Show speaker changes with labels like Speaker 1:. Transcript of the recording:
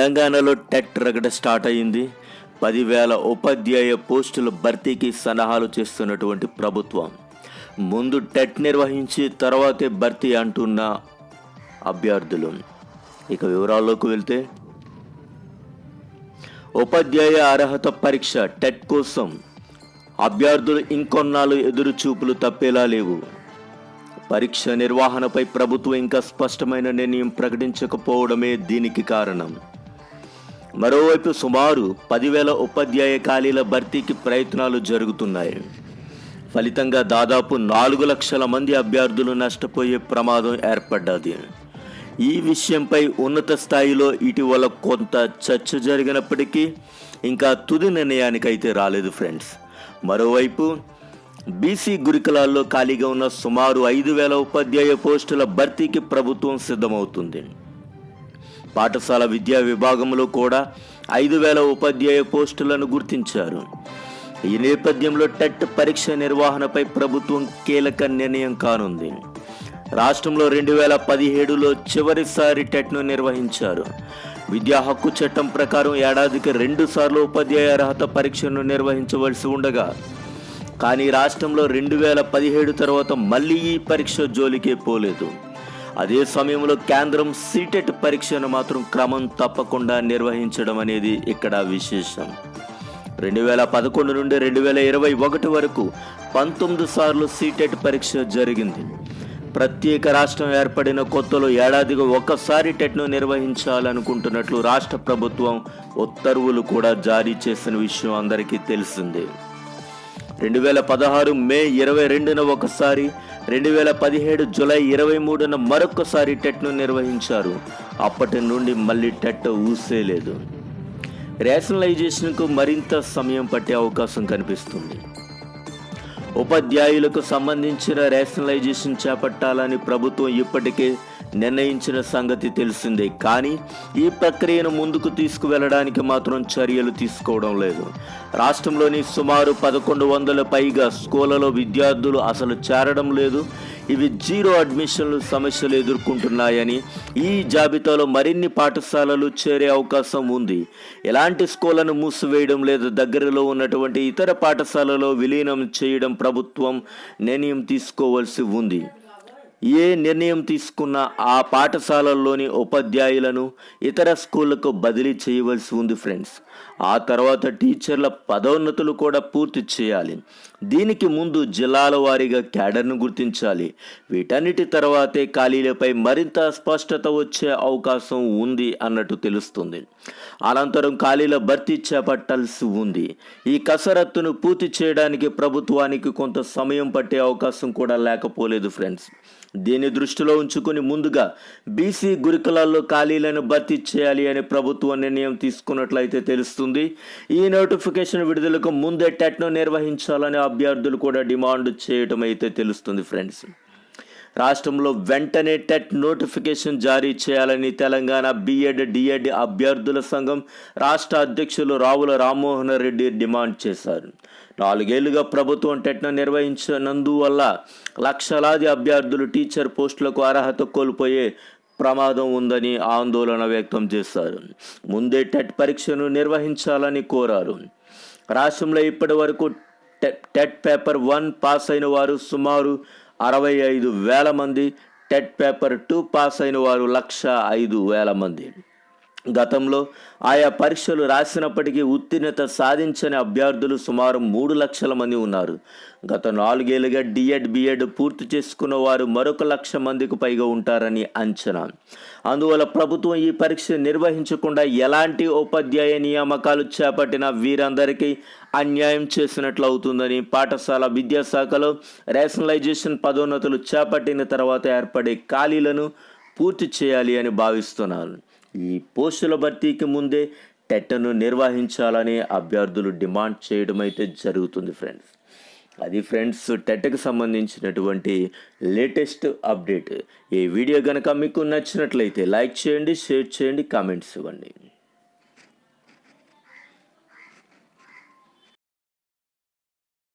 Speaker 1: తెలంగాణలో టెట్ రగడ స్టార్ట్ అయింది పదివేల ఉపాధ్యాయ పోస్టుల భర్తీకి సలహాలు చేస్తున్నటువంటి ప్రభుత్వం. ముందు టెట్ నిర్వహించి తర్వాతే భర్తీ అంటున్న అభ్యర్థులు. ఇక వివరాల్లోకి వెళ్తే ఉపాధ్యాయ అర్హత పరీక్ష టెట్ కోసం అభ్యర్థులు ఇంకొన్నాళ్ళు ఎదురు చూపులు తప్పేలా లేవు. పరీక్ష నిర్వహణపై ప్రభుత్వం ఇంకా స్పష్టమైన నిర్ణయం ప్రకటించకపోవడమే దీనికి కారణం. మరోవైపు సుమారు పదివేల ఉపాధ్యాయ ఖాళీల భర్తీకి ప్రయత్నాలు జరుగుతున్నాయి. ఫలితంగా దాదాపు నాలుగు లక్షల మంది అభ్యర్థులు నష్టపోయే ప్రమాదం ఏర్పడ్డది. ఈ విషయంపై ఉన్నత స్థాయిలో ఇటీవల కొంత చర్చ జరిగినప్పటికీ ఇంకా తుది నిర్ణయానికైతే రాలేదు ఫ్రెండ్స్. మరోవైపు బీసీ గురుకులాల్లో ఖాళీగా ఉన్న సుమారు ఐదు వేల ఉపాధ్యాయ పోస్టుల భర్తీకి ప్రభుత్వం సిద్ధమవుతుంది. పాఠశాల విద్యా విభాగంలో కూడా ఐదు వేల ఉపాధ్యాయ పోస్టులను గుర్తించారు. ఈ నేపథ్యంలో టెట్ పరీక్ష నిర్వహణపై ప్రభుత్వం కీలక నిర్ణయం కానుంది. రాష్ట్రంలో రెండు వేల పదిహేడులో చివరిసారి టెట్ను నిర్వహించారు. విద్యా హక్కు చట్టం ప్రకారం ఏడాదికి రెండు సార్లు ఉపాధ్యాయ అర్హత పరీక్షను నిర్వహించవలసి ఉండగా కానీ రాష్ట్రంలో రెండు వేల పదిహేడు తర్వాత మళ్ళీ ఈ పరీక్ష జోలికే పోలేదు. అదే సమయంలో కేంద్రం సీటెట్ పరీక్షను మాత్రం క్రమం తప్పకుండా నిర్వహించడం అనేది ఇక్కడ విశేషం. రెండు వేల పదకొండు నుండి రెండు వేల ఇరవై ఒకటి వరకు పంతొమ్మిది సార్లు సీటెట్ పరీక్ష జరిగింది. ప్రత్యేక రాష్ట్రం ఏర్పడిన కొత్తలో ఏడాదిగా ఒక్కసారి టెట్ను నిర్వహించాలనుకుంటున్నట్లు రాష్ట్ర ప్రభుత్వం ఉత్తర్వులు కూడా జారీ చేసిన విషయం అందరికీ తెలిసిందే. రెండు వేల పదహారు మే ఇరవై రెండున ఒకసారి రెండు వేల పదిహేడు జులై ఇరవై మూడున మరొకసారి టెట్ను నిర్వహించారు. అప్పటి నుండి మళ్ళీ టెట్ ఊసేలేదు. రేషనలైజేషన్కు మరింత సమయం పట్టే అవకాశం కనిపిస్తుంది. ఉపాధ్యాయులకు సంబంధించిన రేషనలైజేషన్ చేపట్టాలని ప్రభుత్వం ఇప్పటికే నిర్ణయించిన సంగతి తెలిసిందే కానీ ఈ ప్రక్రియను ముందుకు తీసుకువెళ్ళడానికి మాత్రం చర్యలు తీసుకోవడం లేదు. రాష్ట్రంలోని సుమారు పదకొండు వందల పైగా స్కూళ్ళలో విద్యార్థులు అసలు చేరడం లేదు. ఇవి జీరో అడ్మిషన్లు సమస్యలు ఎదుర్కొంటున్నాయని ఈ జాబితాలో మరిన్ని పాఠశాలలు చేరే అవకాశం ఉంది. ఎలాంటి స్కూళ్ళను మూసివేయడం లేదా దగ్గరలో ఉన్నటువంటి ఇతర పాఠశాలలో విలీనం చేయడం ప్రభుత్వం నిర్ణయం తీసుకోవాల్సి ఉంది. ఏ నిర్ణయం తీసుకున్న ఆ పాఠశాలల్లోని ఉపాధ్యాయులను ఇతర స్కూళ్ళకు బదిలీ చేయవలసి ఉంది ఫ్రెండ్స్. ఆ తర్వాత టీచర్ల పదోన్నతులు కూడా పూర్తి చేయాలి. దీనికి ముందు జిల్లాల వారీగా క్యాడర్ను గుర్తించాలి. వీటన్నిటి తర్వాతే ఖాళీలపై మరింత స్పష్టత వచ్చే అవకాశం ఉంది అన్నట్టు తెలుస్తుంది. అనంతరం ఖాళీల భర్తీ చేపట్టాల్సి ఉంది. ఈ కసరత్తును పూర్తి చేయడానికి ప్రభుత్వానికి కొంత సమయం పట్టే అవకాశం కూడా లేకపోలేదు ఫ్రెండ్స్. దీన్ని దృష్టిలో ఉంచుకుని ముందుగా బీసీ గురుకులాల్లో ఖాళీలను భర్తీ చేయాలి అని ప్రభుత్వం నిర్ణయం తీసుకున్నట్లయితే తెలుస్తుంది. ఈ నోటిఫికేషన్ విడుదలకు ముందే టెట్ను నిర్వహించాలని అభ్యర్థులు కూడా డిమాండ్ చేయటం అయితే తెలుస్తుంది ఫ్రెండ్స్. రాష్ట్రంలో వెంటనే టెట్ నోటిఫికేషన్ జారీ చేయాలని తెలంగాణ బీఎడ్ డిఎడ్ అభ్యర్థుల సంఘం రాష్ట్ర అధ్యక్షులు రావుల రామ్మోహన్ రెడ్డి డిమాండ్ చేశారు. నాలుగేళ్ళుగా ప్రభుత్వం టెట్ను నిర్వహించినందువల్ల లక్షలాది అభ్యర్థులు టీచర్ పోస్టులకు అర్హత కోల్పోయే ప్రమాదం ఉందని ఆందోళన వ్యక్తం చేశారు. ముందే టెట్ పరీక్షను నిర్వహించాలని కోరారు. రాష్ట్రంలో ఇప్పటి వరకు టెట్ పేపర్ వన్ పాస్ అయిన వారు సుమారు అరవై ఐదు వేల మంది టెట్ పేపర్ టూ పాస్ అయిన వారు లక్ష ఐదు వేల మంది. గతంలో ఆయా పరీక్షలు రాసినప్పటికీ ఉత్తీర్ణత సాధించని అభ్యర్థులు సుమారు మూడు లక్షల మంది ఉన్నారు. గత నాలుగేళ్ళుగా డిఎడ్ బిఎడ్ పూర్తి చేసుకున్న వారు మరొక లక్ష మందికి పైగా ఉంటారని అంచనా. అందువల్ల ప్రభుత్వం ఈ పరీక్ష నిర్వహించకుండా ఎలాంటి ఉపాధ్యాయ నియామకాలు చేపట్టినా వీరందరికీ అన్యాయం చేసినట్లు అవుతుందని పాఠశాల విద్యాశాఖలో రేషనలైజేషన్ పదోన్నతులు చేపట్టిన తర్వాత ఏర్పడే ఖాళీలను పూర్తి చేయాలి అని భావిస్తున్నారు. ఈ పోస్టుల భర్తీకి ముందే టెట్ను నిర్వహించాలని అభ్యర్థులు డిమాండ్ చేయడం అయితే జరుగుతుంది ఫ్రెండ్స్. అది ఫ్రెండ్స్ టెట్కి సంబంధించినటువంటి లేటెస్ట్ అప్డేట్. ఈ వీడియో కనుక మీకు నచ్చినట్లయితే లైక్ చేయండి షేర్ చేయండి కామెంట్స్ ఇవ్వండి.